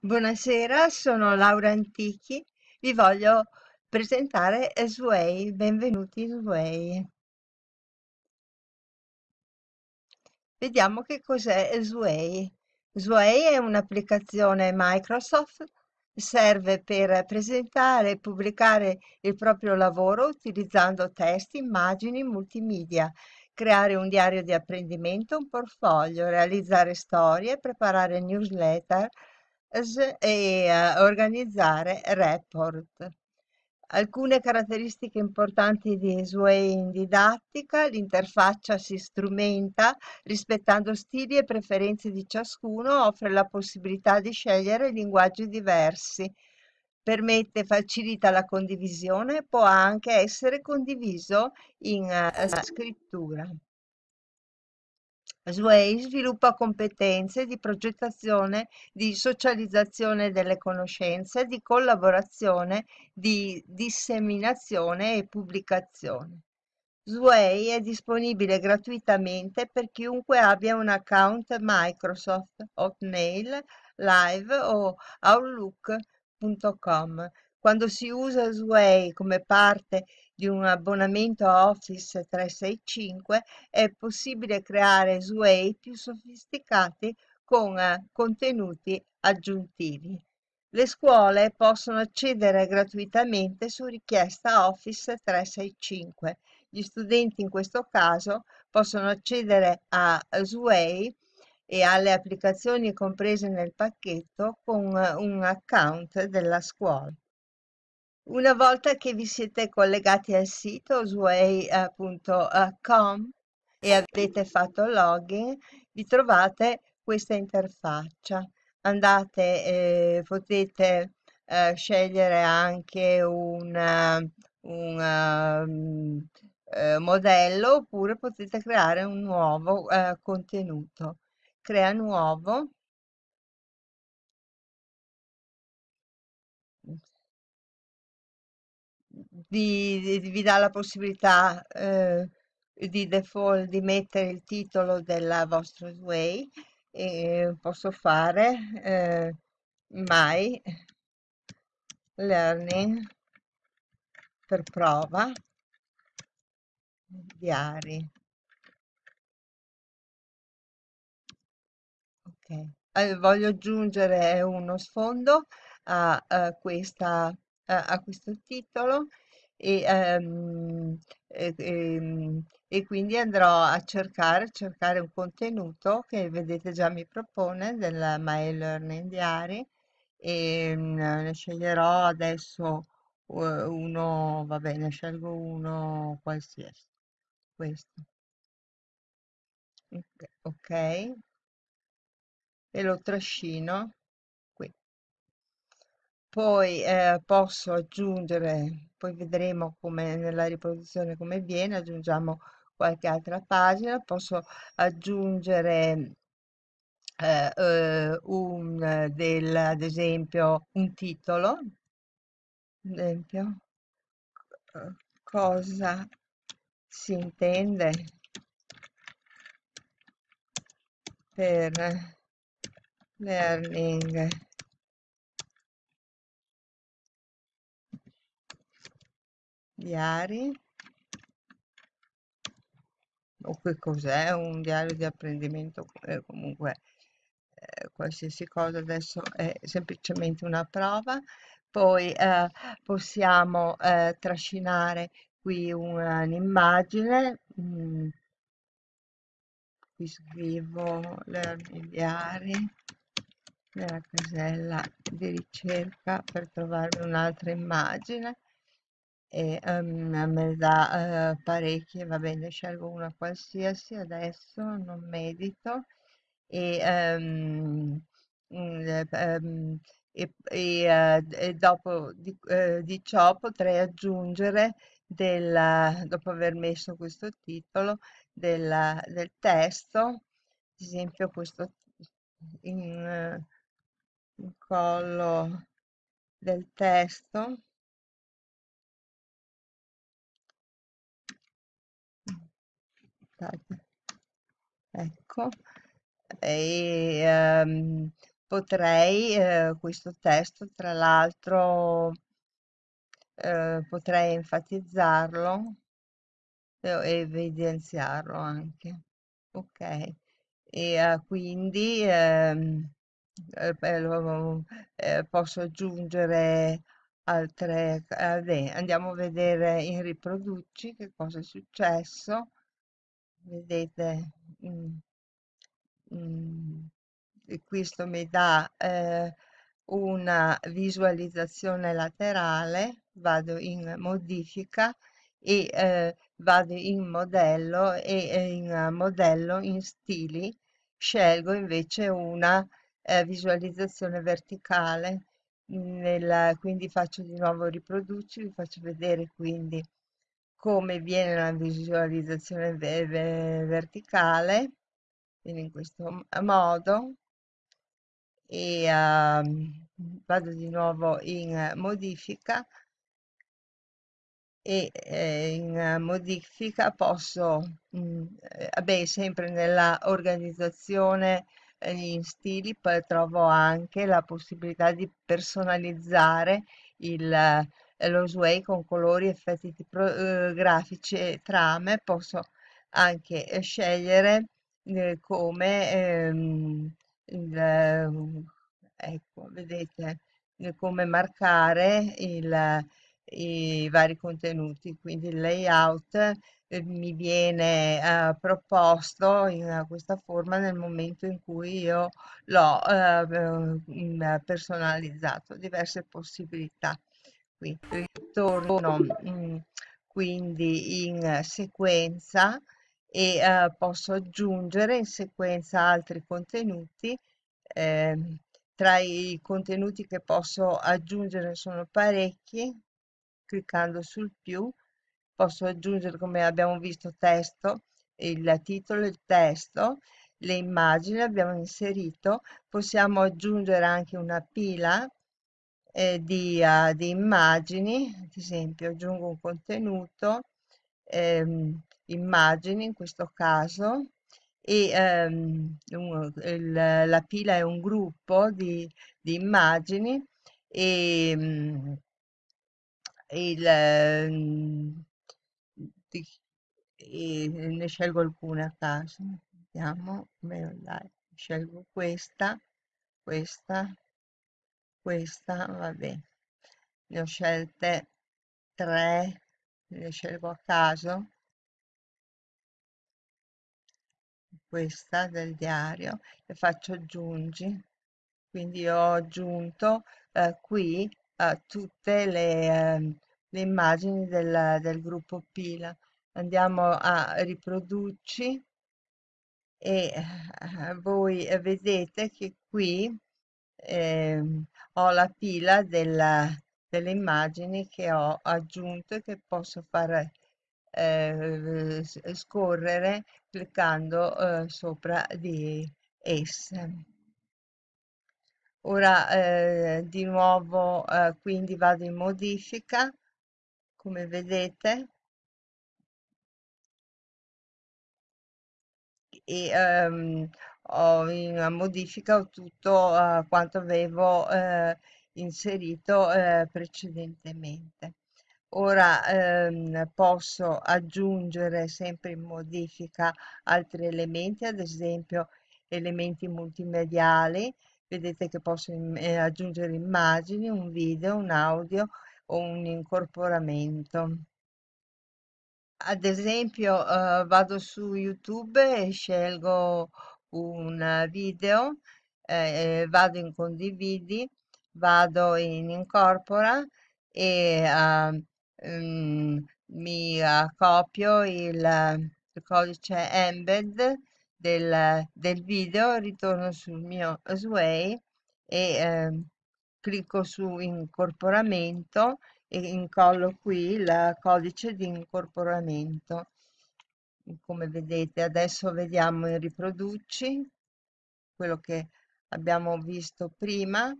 Buonasera, sono Laura Antichi. Vi voglio presentare Sway. Benvenuti Sway. Vediamo che cos'è Sway. Sway è un'applicazione Microsoft, serve per presentare e pubblicare il proprio lavoro utilizzando testi, immagini, multimedia, creare un diario di apprendimento, un portfolio, realizzare storie, preparare newsletter e eh, organizzare report. Alcune caratteristiche importanti di Sway in didattica, l'interfaccia si strumenta rispettando stili e preferenze di ciascuno, offre la possibilità di scegliere linguaggi diversi, permette, facilita la condivisione, può anche essere condiviso in eh, scrittura. Sway sviluppa competenze di progettazione, di socializzazione delle conoscenze, di collaborazione, di disseminazione e pubblicazione. Sway è disponibile gratuitamente per chiunque abbia un account Microsoft, Hotmail, Live o Outlook.com. Quando si usa Sway come parte di un abbonamento a Office 365 è possibile creare Sway più sofisticati con eh, contenuti aggiuntivi. Le scuole possono accedere gratuitamente su richiesta Office 365. Gli studenti in questo caso possono accedere a Sway e alle applicazioni comprese nel pacchetto con eh, un account della scuola. Una volta che vi siete collegati al sito sway.com e avete fatto login, vi trovate questa interfaccia. Andate, eh, potete eh, scegliere anche un, eh, un ehm, eh, modello oppure potete creare un nuovo eh, contenuto. Crea nuovo. Vi, vi- vi dà la possibilità eh, di default di mettere il titolo della vostra Sway e posso fare eh, my learning per prova diari. Ok, Eh, voglio aggiungere uno sfondo a, a questa, a, a questo titolo e, ehm, e- ehm, e quindi andrò a cercare, cercare un contenuto che vedete già mi propone del My Learning Diary e mm, ne sceglierò adesso eh, uno, va bene, scelgo uno qualsiasi, questo, ok, ok, e lo trascino. Poi eh, posso aggiungere, poi vedremo come nella riproduzione come viene, aggiungiamo qualche altra pagina, posso aggiungere eh, eh, un del, ad esempio un titolo, ad esempio, cosa si intende per learning diari? O che cos'è? Un diario di apprendimento, eh, comunque eh, qualsiasi cosa adesso è semplicemente una prova. Poi eh, possiamo eh, trascinare qui un'immagine, mm, qui scrivo learning diary nella casella di ricerca per trovarmi un'altra immagine e ehm, me ne dà eh, parecchie, va bene, scelgo una qualsiasi adesso, non medito. E, ehm, mm, eh, ehm, e- e, eh, e dopo di, eh, di ciò potrei aggiungere del, dopo aver messo questo titolo del, del testo, ad esempio questo in, eh, incollo del testo Ecco, e, ehm, potrei, eh, questo testo, tra l'altro, eh, potrei enfatizzarlo e evidenziarlo anche. Ok, e eh, quindi ehm, eh, lo- eh, posso aggiungere altre... eh, andiamo a vedere in riproduci che cosa è successo. Vedete, mm, mm, e questo mi dà eh, una visualizzazione laterale, vado in modifica e eh, vado in modello e eh, in modello in stili scelgo invece una eh, visualizzazione verticale. Nel- quindi faccio di nuovo riproduci, vi faccio vedere quindi come viene la visualizzazione ve- ve- verticale, quindi in questo m- modo e ehm, vado di nuovo in eh, modifica e eh, in eh, modifica posso, mm, eh, vabbè, sempre nella organizzazione eh, in stili, poi trovo anche la possibilità di personalizzare il, eh, lo Sway con colori, effetti tipo, eh, grafici e trame. Posso anche eh, scegliere eh, come ehm, il, eh, ecco, vedete, eh, come marcare il i vari contenuti, quindi il layout eh, mi viene eh, proposto in eh, questa forma nel momento in cui io l'ho eh, eh, in- personalizzato, diverse possibilità. Qui ritorno mm, quindi in sequenza e eh, posso aggiungere in sequenza altri contenuti. ehm, tra i contenuti che posso aggiungere sono parecchi, cliccando sul più posso aggiungere, come abbiamo visto, testo, il titolo, il testo, le immagini abbiamo inserito, possiamo aggiungere anche una pila eh, di, eh, di immagini, ad esempio aggiungo un contenuto, ehm, immagini in questo caso, e ehm, un- il- la pila è un gruppo di, di immagini e mm, il, ehm, di- e ne scelgo alcune a caso. Vediamo, beh, scelgo questa, questa, questa, vabbè, ne ho scelte tre, ne scelgo a caso, questa del diario, e faccio aggiungi. Quindi ho aggiunto eh, qui eh, tutte le, ehm, le immagini del, del gruppo pila. Andiamo a riproduci e eh, voi eh, vedete che qui ehm, ho la pila della- delle immagini che ho aggiunto e che posso fare eh, scorrere cliccando eh, sopra di esse. Ora eh, di nuovo eh, quindi vado in modifica, come vedete, e ehm, ho in modifica tutto eh, quanto avevo eh, inserito eh, precedentemente. Ora ehm, posso aggiungere sempre in modifica altri elementi, ad esempio elementi multimediali. Vedete che posso eh, aggiungere immagini, un video, un audio o un incorporamento. Ad esempio, eh, vado su YouTube e scelgo un video, eh, eh, vado in condividi, vado in incorpora e eh, mm, mi eh, copio il, il codice embed del, del video, ritorno sul mio Sway e eh, clicco su incorporamento e incollo qui il codice di incorporamento. Come vedete, adesso vediamo in riproduci quello che abbiamo visto prima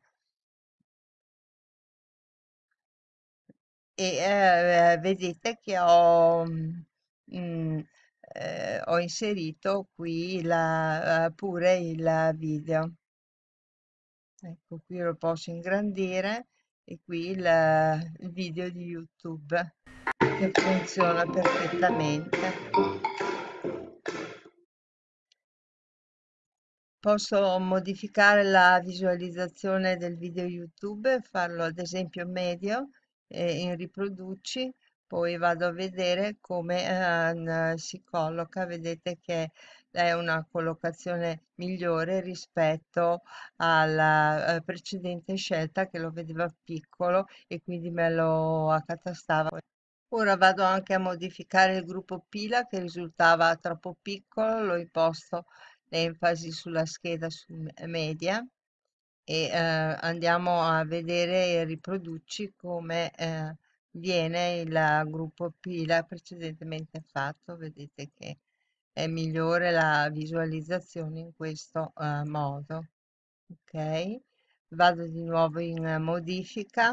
e eh, vedete che ho, mm, eh, ho inserito qui la- eh, pure il video. Ecco, qui lo posso ingrandire e qui il, il video di YouTube che funziona perfettamente. Posso modificare la visualizzazione del video YouTube, farlo ad esempio medio eh, in riproduci, poi vado a vedere come eh, si colloca, vedete che è una collocazione migliore rispetto alla eh, precedente scelta che lo vedeva piccolo e quindi me lo accatastava. Ora vado anche a modificare il gruppo pila che risultava troppo piccolo, lo imposto l'enfasi sulla scheda me- media e eh, andiamo a vedere e riproduci come eh, viene il gruppo pila precedentemente fatto. Vedete che è migliore la visualizzazione in questo eh, modo. Ok, vado di nuovo in eh, modifica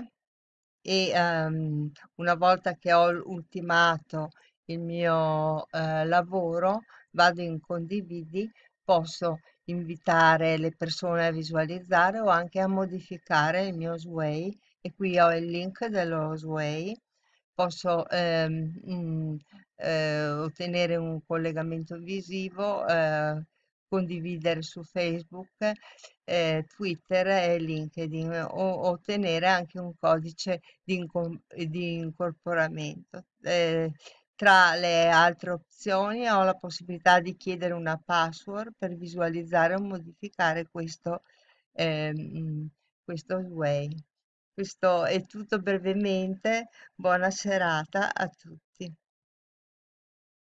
e ehm, una volta che ho ultimato il mio eh, lavoro, vado in condividi, posso invitare le persone a visualizzare o anche a modificare il mio Sway e qui ho il link dello Sway. Posso ehm, mm, eh, ottenere un collegamento visivo, eh, condividere su Facebook, eh, Twitter e LinkedIn o ottenere anche un codice di, di incorporamento. Tra le altre opzioni ho la possibilità di chiedere una password per visualizzare o modificare questo, ehm, questo Sway. Questo è tutto brevemente. Buona serata a tutti.